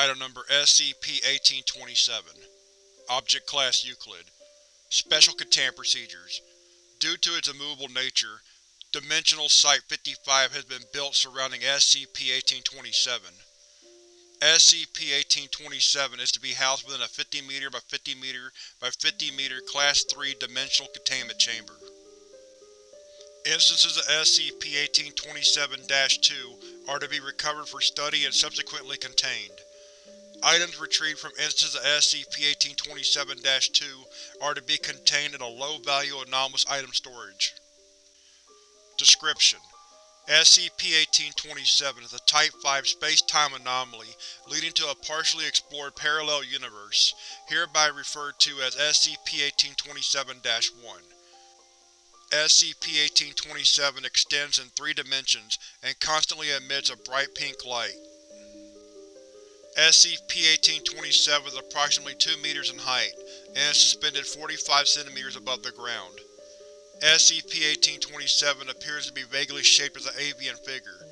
Item Number SCP-1827 Object Class Euclid Special Containment Procedures Due to its immovable nature, Dimensional Site-55 has been built surrounding SCP-1827. SCP-1827 is to be housed within a 50 m by 50 m by 50 m Class III Dimensional Containment Chamber. Instances of SCP-1827-2 are to be recovered for study and subsequently contained. Items retrieved from instances of SCP-1827-2 are to be contained in a low-value anomalous item storage. Description: SCP-1827 is a Type 5 space-time anomaly leading to a partially explored parallel universe, hereby referred to as SCP-1827-1. SCP-1827 extends in three dimensions and constantly emits a bright pink light. SCP-1827 is approximately 2 meters in height, and is suspended 45 centimeters above the ground. SCP-1827 appears to be vaguely shaped as an avian figure.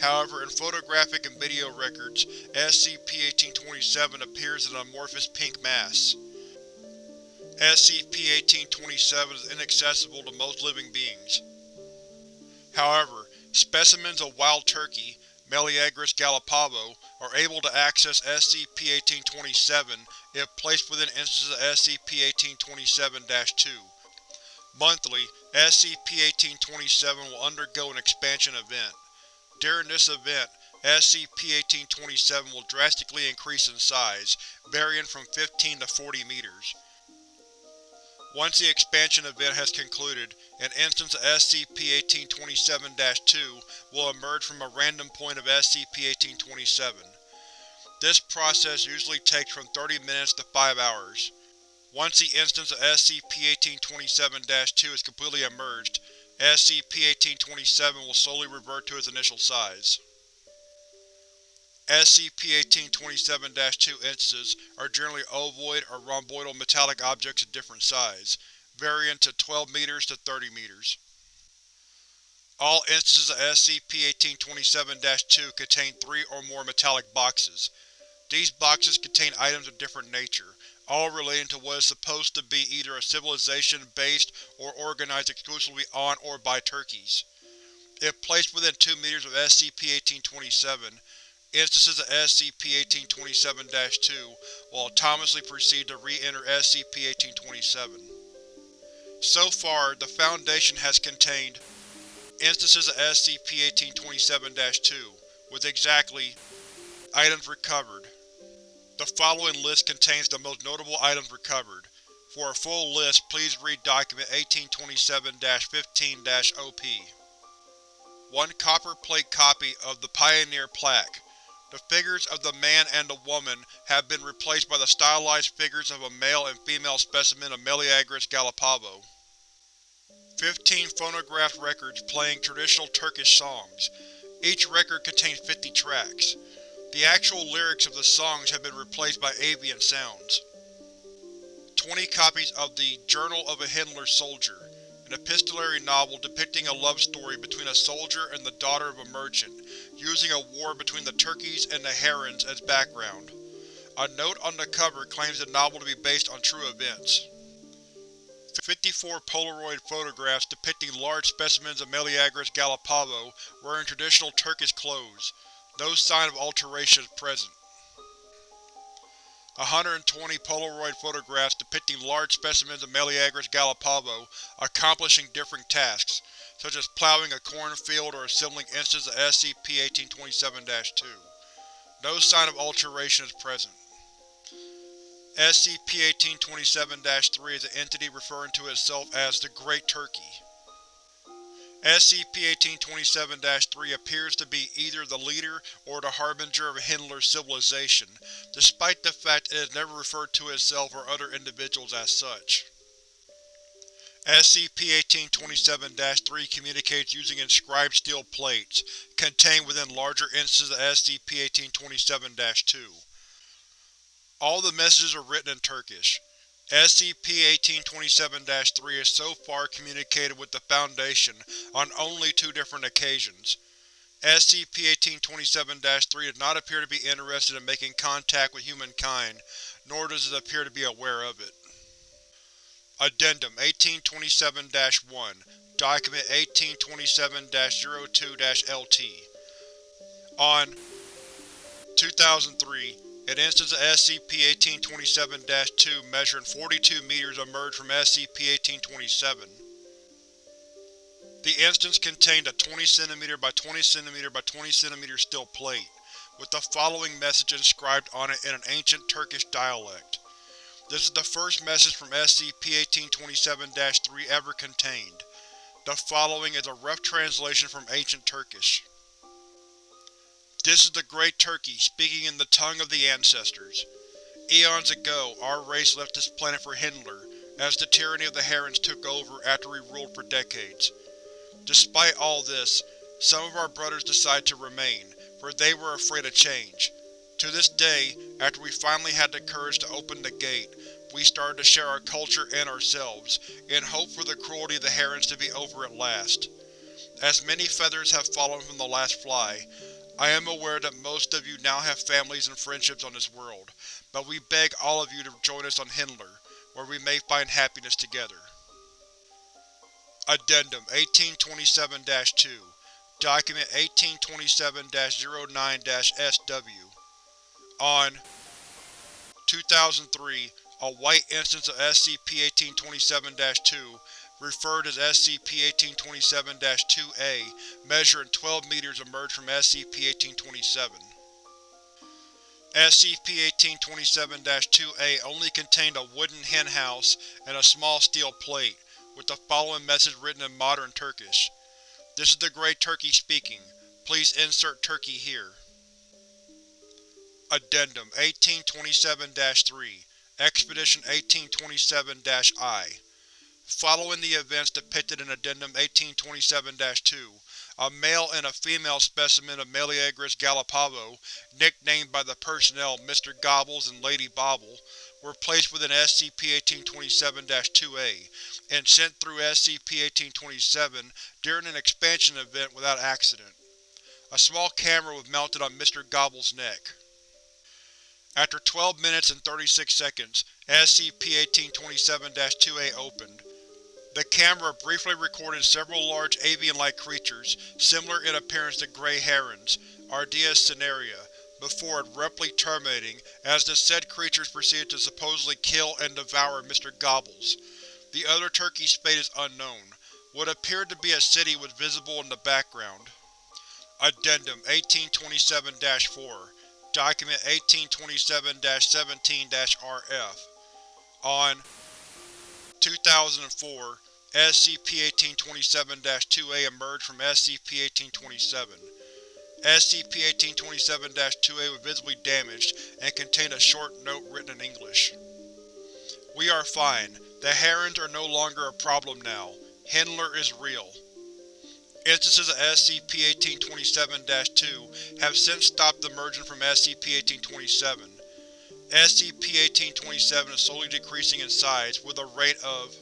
However, in photographic and video records, SCP-1827 appears as an amorphous pink mass. SCP-1827 is inaccessible to most living beings. However, specimens of wild turkey, Meleagris gallopavo, are able to access SCP-1827 if placed within instances of SCP-1827-2. Monthly, SCP-1827 will undergo an expansion event. During this event, SCP-1827 will drastically increase in size, varying from 15 to 40 meters. Once the expansion event has concluded, an instance of SCP-1827-2 will emerge from a random point of SCP-1827. This process usually takes from 30 minutes to 5 hours. Once the instance of SCP-1827-2 is completely emerged, SCP-1827 will slowly revert to its initial size. SCP-1827-2 instances are generally ovoid or rhomboidal metallic objects of different size, varying to 12 meters to 30 meters. All instances of SCP-1827-2 contain three or more metallic boxes. These boxes contain items of different nature, all relating to what is supposed to be either a civilization based or organized exclusively on or by turkeys. If placed within 2 meters of SCP-1827, Instances of SCP-1827-2 will autonomously proceed to re-enter SCP-1827. So far, the Foundation has contained instances of SCP-1827-2, with exactly Items recovered. The following list contains the most notable items recovered. For a full list, please read Document 1827-15-OP. One copper plate copy of the Pioneer Plaque, the figures of the man and the woman have been replaced by the stylized figures of a male and female specimen of Meleagris gallopavo. Fifteen phonograph records playing traditional Turkish songs. Each record contains 50 tracks. The actual lyrics of the songs have been replaced by avian sounds. Twenty copies of the Journal of a Hyndler Soldier an epistolary novel depicting a love story between a soldier and the daughter of a merchant, using a war between the turkeys and the herons as background. A note on the cover claims the novel to be based on true events. 54 Polaroid photographs depicting large specimens of Meleagris gallopavo wearing traditional Turkish clothes. No sign of alteration is present. 120 Polaroid photographs depicting large specimens of Meleagris gallopavo accomplishing different tasks, such as plowing a cornfield or assembling instances of SCP-1827-2. No sign of alteration is present. SCP-1827-3 is an entity referring to itself as the Great Turkey. SCP-1827-3 appears to be either the leader or the harbinger of Hyndler's civilization, despite the fact it has never referred to itself or other individuals as such. SCP-1827-3 communicates using inscribed steel plates, contained within larger instances of SCP-1827-2. All the messages are written in Turkish. SCP-1827-3 has so far communicated with the Foundation on only two different occasions. SCP-1827-3 does not appear to be interested in making contact with humankind, nor does it appear to be aware of it. Addendum 1827-1 Document 1827-02-LT On 2003, an instance of SCP-1827-2 measuring 42 meters emerged from SCP-1827. The instance contained a 20 cm by 20 cm by 20 cm steel plate, with the following message inscribed on it in an ancient Turkish dialect. This is the first message from SCP-1827-3 ever contained. The following is a rough translation from Ancient Turkish. This is the Great Turkey speaking in the tongue of the ancestors. Eons ago, our race left this planet for Hyndler, as the tyranny of the Herons took over after we ruled for decades. Despite all this, some of our brothers decided to remain, for they were afraid of change. To this day, after we finally had the courage to open the gate, we started to share our culture and ourselves, in hope for the cruelty of the Herons to be over at last. As many feathers have fallen from the last fly, I am aware that most of you now have families and friendships on this world, but we beg all of you to join us on Hyndler, where we may find happiness together. Addendum 1827-2 Document 1827-09-SW On 2003, a white instance of SCP-1827-2, referred as SCP-1827-2A, measuring 12 meters emerged from SCP-1827. SCP-1827-2A only contained a wooden henhouse and a small steel plate, with the following message written in modern Turkish. This is the Great Turkey speaking. Please insert Turkey here. Addendum 1827-3 Expedition 1827-I Following the events depicted in Addendum 1827-2, a male and a female specimen of Meleagris gallopavo, nicknamed by the personnel Mr. Gobbles and Lady Bobble, were placed within SCP-1827-2A, and sent through SCP-1827 during an expansion event without accident. A small camera was mounted on Mr. Gobble's neck. After 12 minutes and 36 seconds, SCP-1827-2A opened. The camera briefly recorded several large avian-like creatures, similar in appearance to gray herons, Ardea cinerea, before abruptly terminating as the said creatures proceeded to supposedly kill and devour Mr. Gobbles. The other turkey's fate is unknown. What appeared to be a city was visible in the background. Addendum 1827-4 Document 1827-17-RF On 2004, SCP-1827-2A emerged from SCP-1827. SCP-1827-2A was visibly damaged and contained a short note written in English. We are fine. The Herons are no longer a problem now. Hyndler is real. Instances of SCP-1827-2 have since stopped emerging from SCP-1827. SCP-1827 is slowly decreasing in size, with a rate of